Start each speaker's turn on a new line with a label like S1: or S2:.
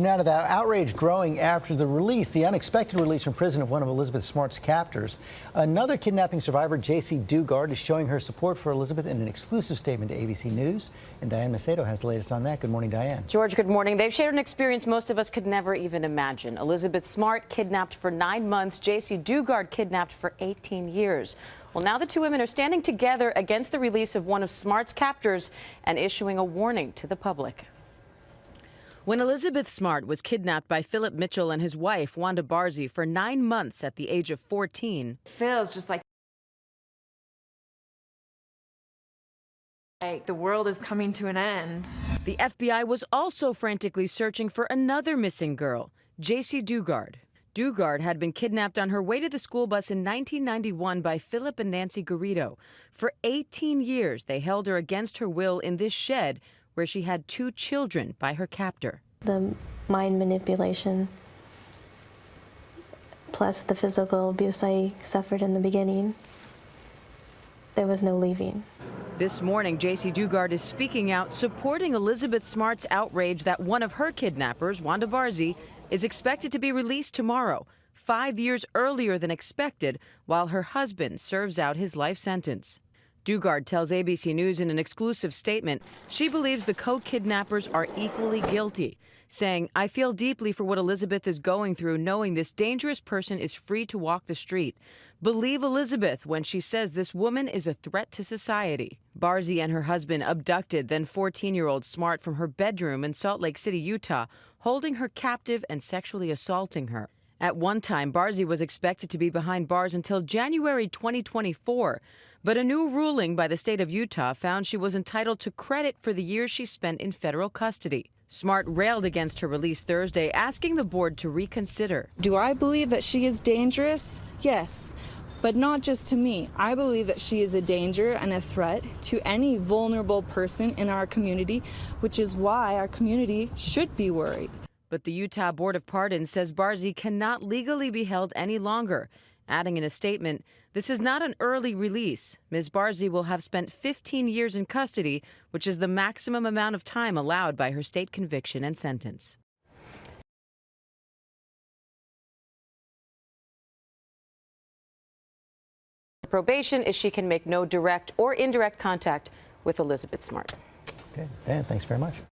S1: Now to the outrage growing after the release, the unexpected release from prison of one of Elizabeth Smart's captors. Another kidnapping survivor, Jaycee Dugard, is showing her support for Elizabeth in an exclusive statement to ABC News. And Diane Macedo has the latest on that. Good morning, Diane.
S2: George, good morning. They've shared an experience most of us could never even imagine. Elizabeth Smart kidnapped for nine months, Jaycee Dugard kidnapped for 18 years. Well, now the two women are standing together against the release of one of Smart's captors and issuing a warning to the public. When Elizabeth Smart was kidnapped by Philip Mitchell and his wife, Wanda Barzee, for nine months at the age of 14,
S3: feels just like like the world is coming to an end.
S2: The FBI was also frantically searching for another missing girl, Jaycee Dugard. Dugard had been kidnapped on her way to the school bus in 1991 by Philip and Nancy Garrido. For 18 years, they held her against her will in this shed where she had two children by her captor.
S4: The mind manipulation plus the physical abuse I suffered in the beginning, there was no leaving.
S2: This morning, Jaycee Dugard is speaking out, supporting Elizabeth Smart's outrage that one of her kidnappers, Wanda Barzee, is expected to be released tomorrow, five years earlier than expected, while her husband serves out his life sentence. Dugard tells ABC News in an exclusive statement she believes the co-kidnappers are equally guilty, saying, I feel deeply for what Elizabeth is going through knowing this dangerous person is free to walk the street. Believe Elizabeth when she says this woman is a threat to society. Barzee and her husband abducted then 14-year-old Smart from her bedroom in Salt Lake City, Utah, holding her captive and sexually assaulting her. At one time, Barzee was expected to be behind bars until January 2024. But a new ruling by the state of Utah found she was entitled to credit for the years she spent in federal custody. Smart railed against her release Thursday, asking the board to reconsider.
S5: Do I believe that she is dangerous? Yes, but not just to me. I believe that she is a danger and a threat to any vulnerable person in our community, which is why our community should be worried.
S2: But the Utah Board of Pardons says Barzee cannot legally be held any longer adding in a statement, This is not an early release. Ms. Barzee will have spent 15 years in custody, which is the maximum amount of time allowed by her state conviction and sentence. Probation is she can make no direct or indirect contact with Elizabeth Smart.
S1: Okay, Dan, thanks very much.